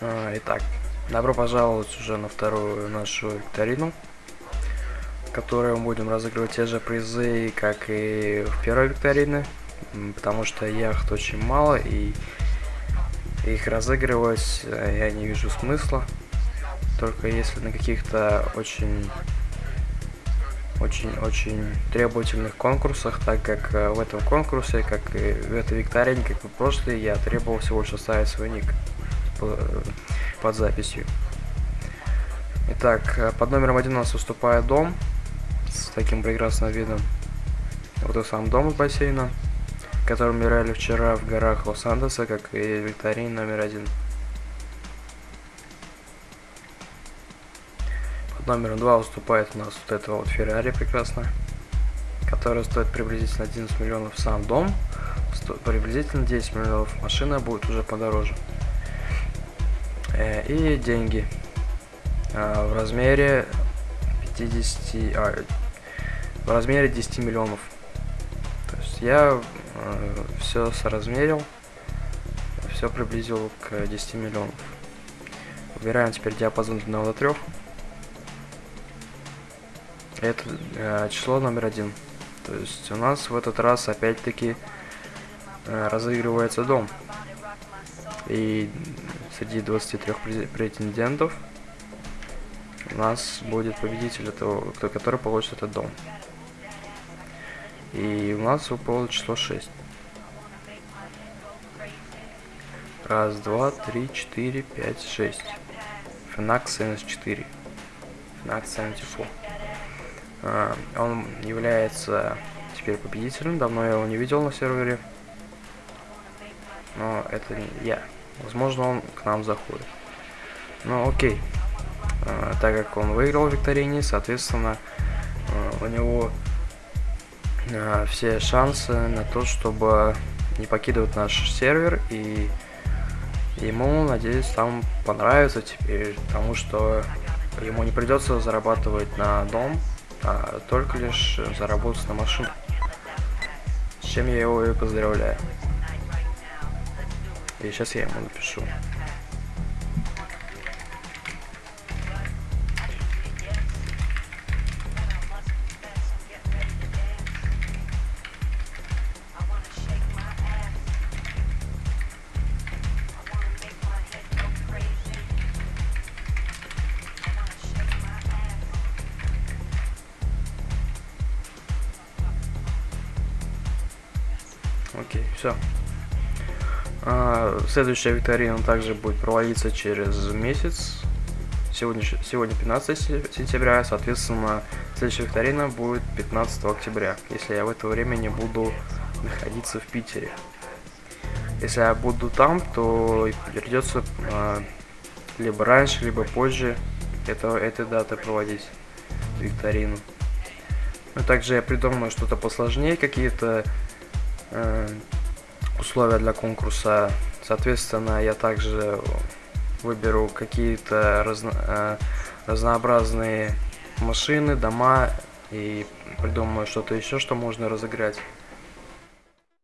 А, Итак, добро пожаловать уже на вторую нашу викторину, в которой мы будем разыгрывать те же призы, как и в первой викторине, потому что яхт очень мало, и их разыгрывать э, я не вижу смысла, только если на каких-то очень очень-очень требовательных конкурсах, так как э, в этом конкурсе, как и в этой викторине, как и в прошлой, я требовал всего лишь оставить свой ник под записью. Итак, э, под номером один у нас выступает дом с таким прекрасным видом. Вот и сам дом бассейна, который мы играли вчера в горах Лос-Андеса, как и в викторине номер один. Под номером два выступает у нас вот это вот Феррари прекрасно, которая стоит приблизительно 11 миллионов сам дом, приблизительно 10 миллионов машина будет уже подороже. Э, И деньги а, в размере 50, а, в размере 10 миллионов. То есть я все соразмерил, все приблизил к 10 миллионов. Выбираем теперь диапазон от 1 до 3. Это э, число номер один. То есть у нас в этот раз опять-таки э, разыгрывается дом. И среди 23 през- претендентов у нас будет победитель этого, который получит этот дом. И у нас выпало число 6. Раз, два, три, четыре, пять, шесть. Фенакс 74. Фенакс 74. А, Он является теперь победителем. Давно я его не видел на сервере. Но это не я. Возможно, он к нам заходит. Ну, окей. А, так как он выиграл в викторине, соответственно, а, у него а, все шансы на то, чтобы не покидывать наш сервер и ему, надеюсь, там понравится теперь, потому что ему не придется зарабатывать на дом, а только лишь заработать на машину. С чем я его и поздравляю. И сейчас я ему напишу. Окей, все. Следующая викторина также будет проводиться через месяц. Сегодня, сегодня 15 се- сентября, соответственно, следующая викторина будет 15 октября, если я в это время не буду находиться в Питере. Если я буду там, то придется а, либо раньше, либо позже этого, этой даты проводить викторину. Ну, также я придумаю что-то посложнее, какие-то э, условия для конкурса. Соответственно, я также выберу какие-то разно- э, разнообразные машины, дома и придумаю что-то еще, что можно разыграть.